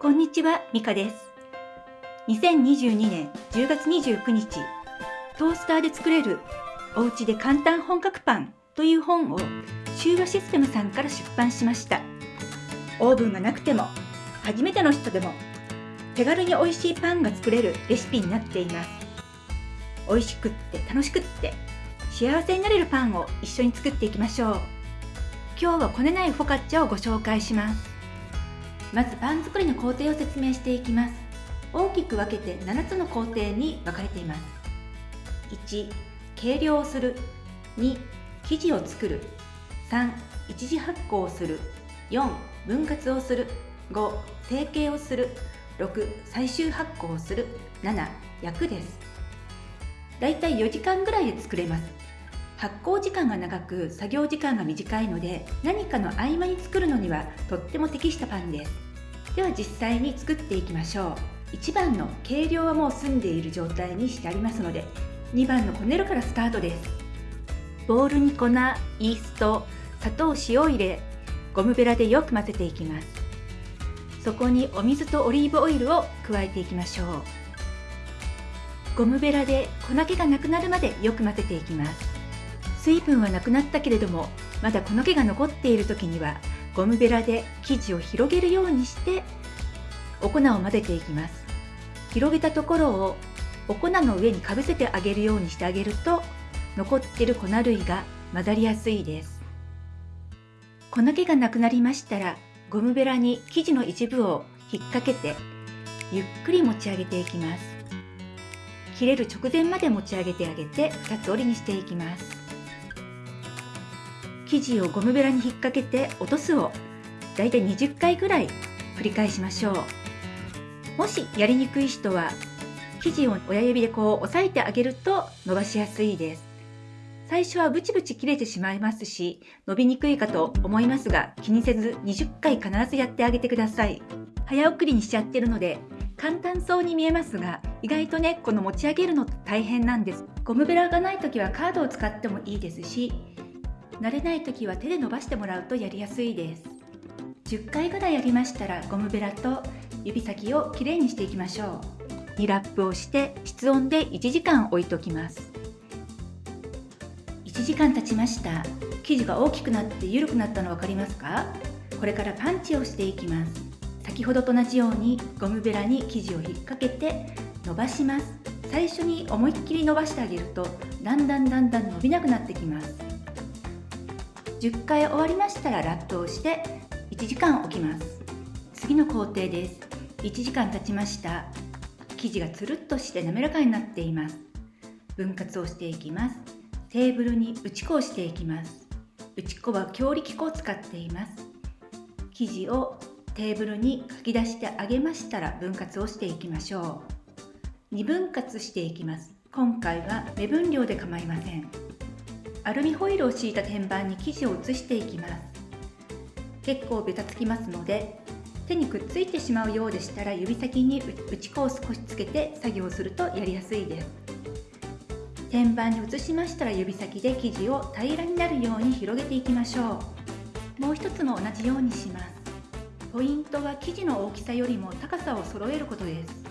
こんにちは、ミカです。2022年10月29日、トースターで作れるおうちで簡単本格パンという本を修和システムさんから出版しました。オーブンがなくても、初めての人でも、手軽に美味しいパンが作れるレシピになっています。美味しくって楽しくって幸せになれるパンを一緒に作っていきましょう。今日はこねないフォカッチャをご紹介します。まずパン作りの工程を説明していきます。大きく分けて7つの工程に分かれています。1計量をする。2生地を作る。3一次発酵をする。4分割をする。5成形をする。6最終発酵をする。7焼くです。だいたい4時間ぐらいで作れます。発酵時間が長く作業時間が短いので何かの合間に作るのにはとっても適したパンです。では実際に作っていきましょう。1番の計量はもう済んでいる状態にしてありますので2番のこねるからスタートです。ボウルに粉イースト砂糖塩を入れゴムベラでよく混ぜていきます。そこにお水とオリーブオイルを加えていきましょう。ゴムベラで粉気がなくなるまでよく混ぜていきます。水分はなくなったけれどもまだ粉気が残っている時にはゴムベラで生地を広げるようにしてお粉を混ぜていきます。広げたところをお粉の上にかぶせてあげるようにしてあげると残っている粉類が混ざりやすいです。粉気がなくなりましたらゴムベラに生地の一部を引っ掛けてゆっくり持ち上げていきます。切れる直前まで持ち上げてあげて2つ折りにしていきます。生地をゴムベラに引っ掛けて落とすをだいたい20回ぐらい繰り返しましょう。もしやりにくい人は生地を親指でこう押さえてあげると伸ばしやすいです。最初はブチブチ切れてしまいますし伸びにくいかと思いますが気にせず20回必ずやってあげてください。早送りにしちゃってるので簡単そうに見えますが意外とねこの持ち上げるの大変なんです。ゴムベラがない時はカードを使ってもいいですし慣れない時は手で伸ばしてもらうとやりやすいです。10回ぐらいやりましたらゴムベラと指先をきれいにしていきましょう。2ラップをして室温で1時間置いておきます。1時間経ちました。生地が大きくなって緩くなったの分かりますか？これからパンチをしていきます。先ほどと同じようにゴムベラに生地を引っ掛けて伸ばします。最初に思いっきり伸ばしてあげるとだんだんだんだん伸びなくなってきます。10回終わりましたらラップをして1時間置きます。次の工程です。1時間経ちました。生地がつるっとして滑らかになっています。分割をしていきます。テーブルに打ち粉をしていきます。打ち粉は強力粉を使っています。生地をテーブルにかき出してあげましたら分割をしていきましょう。2分割していきます。今回は目分量で構いません。アルミホイルを敷いた天板に生地を移していきます。結構ベタつきますので手にくっついてしまうようでしたら指先に打ち粉を少しつけて作業するとやりやすいです。天板に移しましたら指先で生地を平らになるように広げていきましょう。もう一つも同じようにします。ポイントは生地の大きさよりも高さを揃えることです。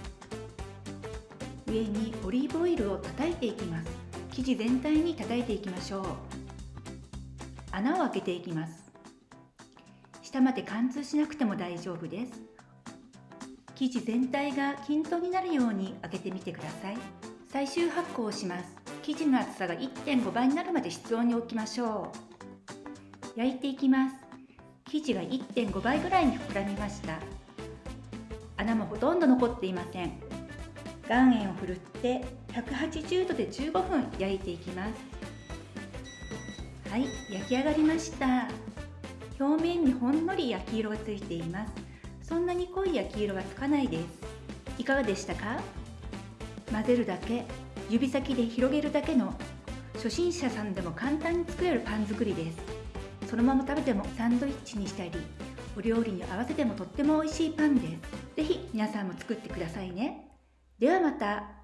上にオリーブオイルを叩いていきます。生地全体に叩いていきましょう。穴を開けていきます。下まで貫通しなくても大丈夫です。生地全体が均等になるように開けてみてください。最終発酵をします。生地の厚さが1.5倍になるまで室温に置きましょう。焼いていきます。生地が1.5倍ぐらいに膨らみました。穴もほとんど残っていません。岩塩をふるって180度で15分焼いていきます。はい焼き上がりました。表面にほんのり焼き色がついています。そんなに濃い焼き色がつかないです。いかがでしたか？混ぜるだけ指先で広げるだけの初心者さんでも簡単に作れるパン作りです。そのまま食べてもサンドイッチにしたりお料理に合わせてもとっても美味しいパンです。是非皆さんも作ってくださいね。ではまた。